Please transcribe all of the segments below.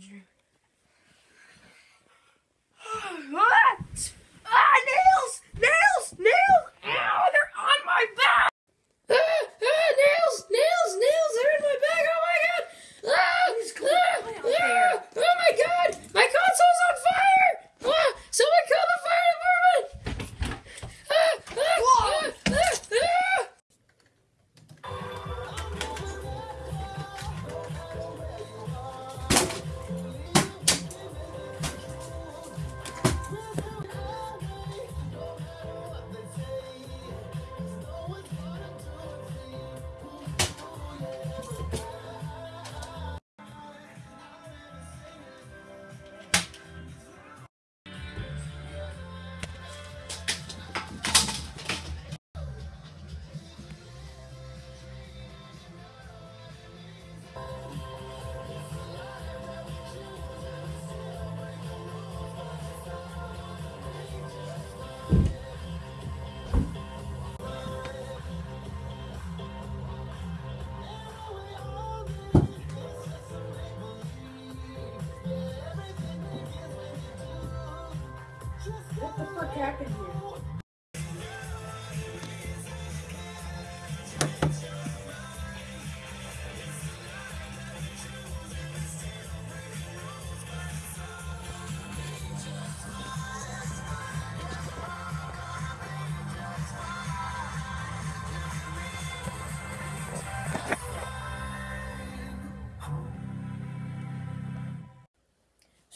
dream.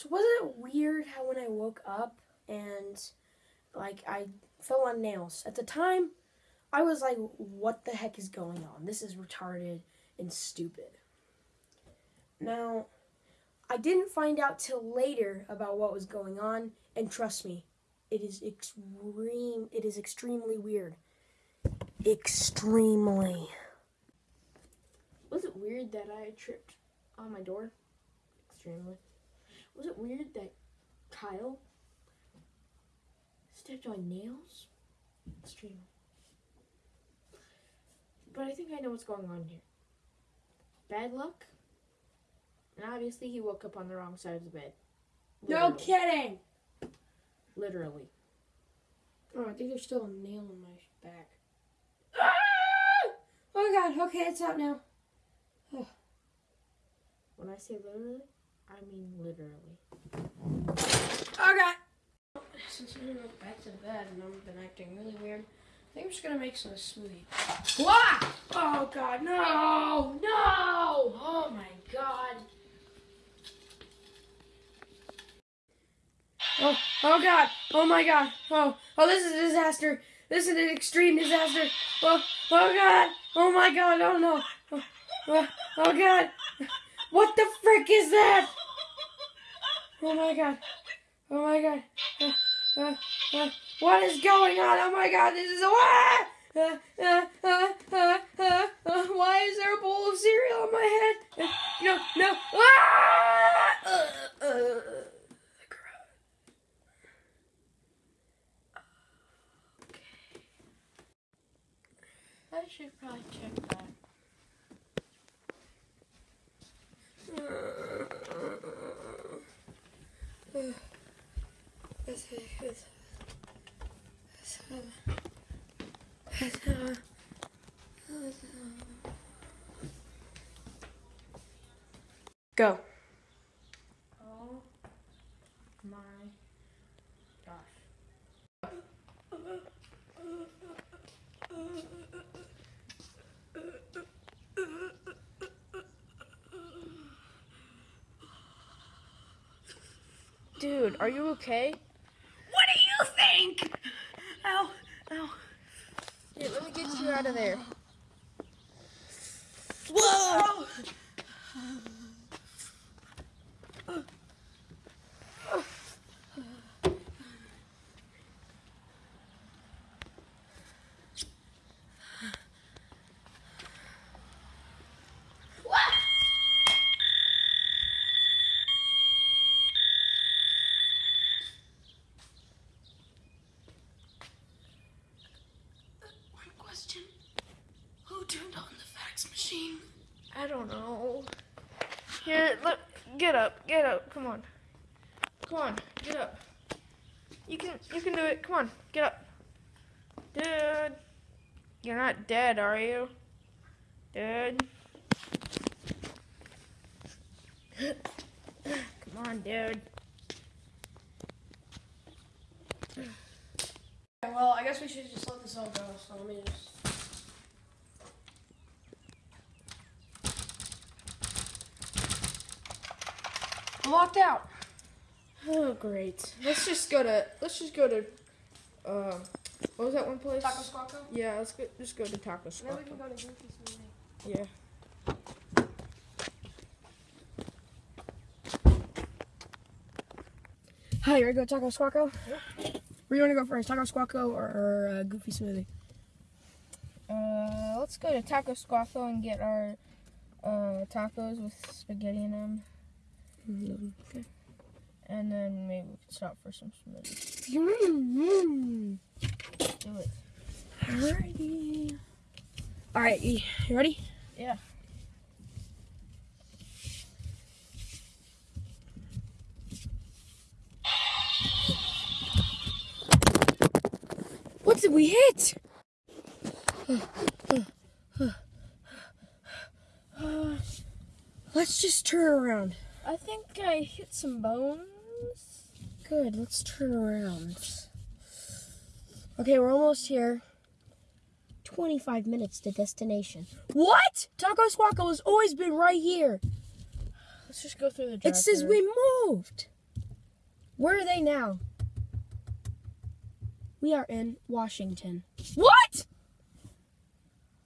So wasn't it weird how when I woke up and like I fell on nails at the time, I was like, "What the heck is going on? This is retarded and stupid." Now, I didn't find out till later about what was going on, and trust me, it is extreme. It is extremely weird. Extremely. Was it weird that I tripped on my door? Extremely. Was it weird that Kyle stepped on nails? Extreme. But I think I know what's going on here. Bad luck. And obviously he woke up on the wrong side of the bed. No kidding. Literally. Oh, I think there's still a nail in my back. Ah! Oh god, okay, it's out now. When I say literally, I mean literally. Okay. god! Since we went back to the bed and I've been acting really weird, I think I'm just gonna make some smoothie. Wah! Oh god, no! No! Oh my god. Oh, oh god! Oh my god! Oh, oh, this is a disaster! This is an extreme disaster! Oh, oh god! Oh my god! Oh no! Oh, oh, oh god! What the frick is that? Oh my god! Oh my god! Uh, uh, uh, what is going on? Oh my god! This is a ah! Why is there a bowl of cereal on my head? No, no! Ah! I should probably check that. Go. Oh my gosh. Dude, are you okay? What do you think? Ow, ow. Here, let me get you out of there. Whoa! Machine? I don't know. Here, look, get up, get up. Come on, come on, get up. You can, you can do it. Come on, get up, dude. You're not dead, are you, dude? Come on, dude. Well, I guess we should just let this all go. So let me just. I'm locked out. Oh, great. Let's just go to. Let's just go to. Uh, what was that one place? Taco Squaco? Yeah, let's go, just go to Taco Then we can go to Goofy Smoothie. Yeah. Hi, you ready to go Taco Squaco? Where you want to go first, Taco Squaco or, or uh, Goofy Smoothie? Uh, let's go to Taco Squaco and get our uh, tacos with spaghetti in them, Okay. and then maybe we can stop for some smoothies. Mm-hmm. Do it. Alrighty. Alright, you you ready? Yeah. What did we hit? Let's just turn around. I think I hit some bones. Good, let's turn around. Okay, we're almost here. 25 minutes to destination. What? Taco Squaco has always been right here. Let's just go through the. It says we moved. Where are they now? We are in Washington. What?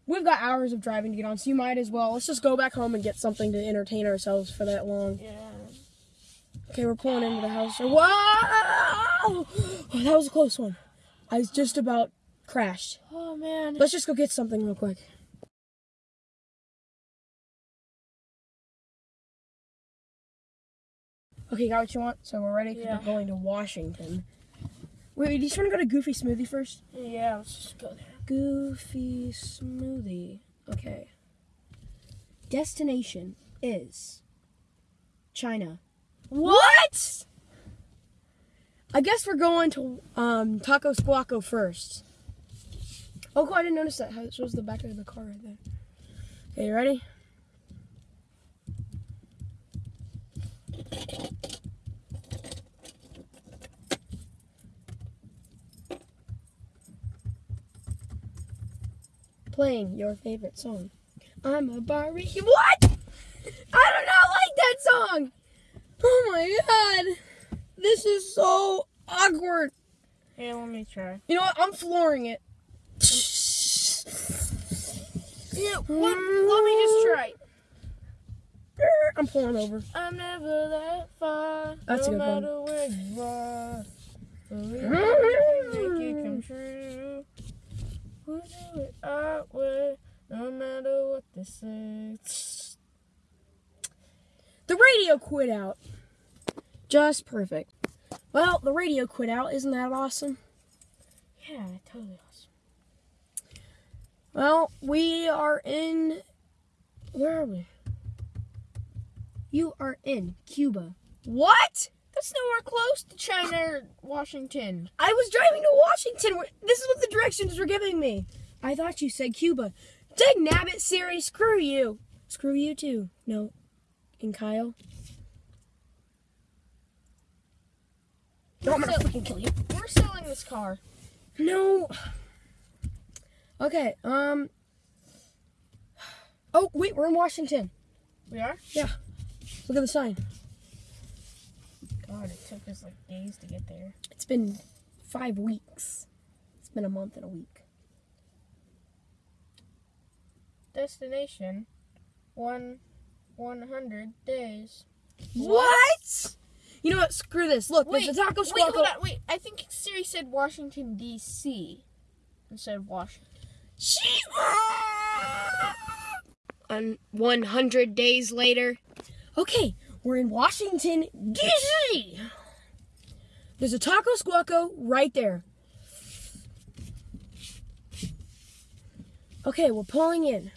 We've got hours of driving to get on, so you might as well. Let's just go back home and get something to entertain ourselves for that long. Yeah. Okay, we're pulling into the house. Whoa! Oh, that was a close one. I was just about crashed. Oh man. Let's just go get something real quick. Okay, got what you want? So we're ready Yeah. we're going to Washington. Wait, do you just want to go to Goofy Smoothie first? Yeah. Let's just go there. Goofy Smoothie. Okay. Destination is China. What? I guess we're going to um, Taco Squaco first. Oh, cool, I didn't notice that. How it shows the back of the car right there. Okay, you ready? Playing your favorite song. I'm a Barbie. What? I do not like that song. Oh my god. This is so awkward. Here, let me try. You know what? I'm flooring it. Yeah. Let, let me just try. I'm pulling over. I'm never that far. That's a no good one. matter where you are. Believe make it come true. Do it our way, no matter what they say. The radio quit out. Just perfect. Well, the radio quit out. Isn't that awesome? Yeah, totally awesome. Well, we are in. Where are we? You are in Cuba. What? That's nowhere close to China or Washington. I was driving to Washington. This is what the directions were giving me. I thought you said Cuba. Dig nabbit, Siri. Screw you. Screw you too. No. And Kyle. No, I'm gonna freaking kill you. We're selling this car. No. Okay. Um. Oh wait, we're in Washington. We are? Yeah. Look at the sign. God, it took us like days to get there. It's been five weeks. It's been a month and a week. Destination, one, one hundred days. What? You know what? Screw this. Look, Wait, there's a taco wait, hold on, wait. I think Siri said Washington D.C. instead of Washington. She. On 100 days later. Okay, we're in Washington, D.C. There's a taco squaco right there. Okay, we're pulling in.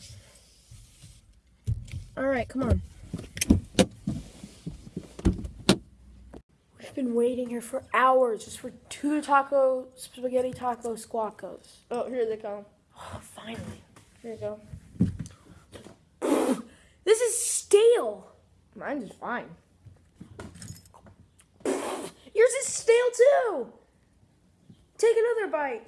All right, come on. We've been waiting here for hours just for two taco spaghetti taco squacos. Oh, here they come. Oh, finally. Here you go. This is stale. Mine's is fine. Yours is stale too. Take another bite.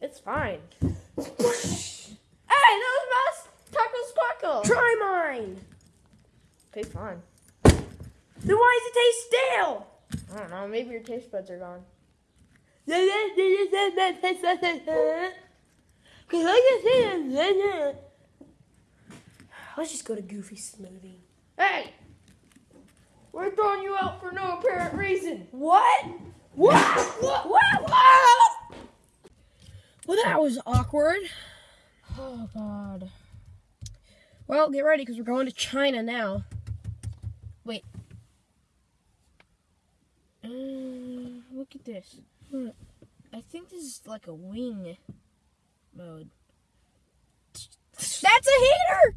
It's fine. hey, that was my taco squackle. Try mine. Tastes fine. Then why does it taste stale? I don't know. Maybe your taste buds are gone. Let's just go to Goofy Smoothie. Hey, we're throwing you out for no apparent reason. What? What? What? What? What? Well, that was awkward. Oh, God. Well, get ready because we're going to China now. Wait. Uh, look at this. I think this is like a wing mode. That's a heater!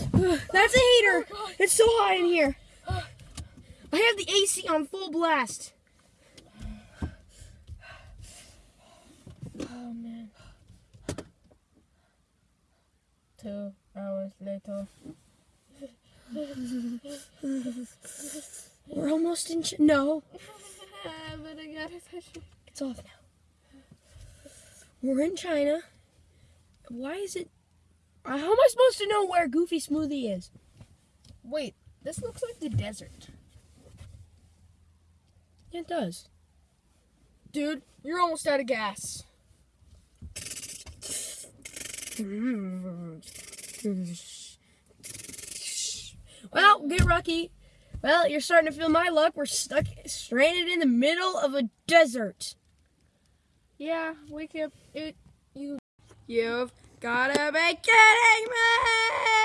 That's a heater! It's so hot in here. I have the AC on full blast. Oh man. Two hours later. We're almost in. Ch- no, but I gotta touch it. it's off now. We're in China. Why is it? How am I supposed to know where Goofy Smoothie is? Wait, this looks like the desert. Yeah, it does. Dude, you're almost out of gas. Well, get lucky. Well, you're starting to feel my luck. We're stuck, stranded in the middle of a desert. Yeah, wake up. It you. You've gotta be kidding me!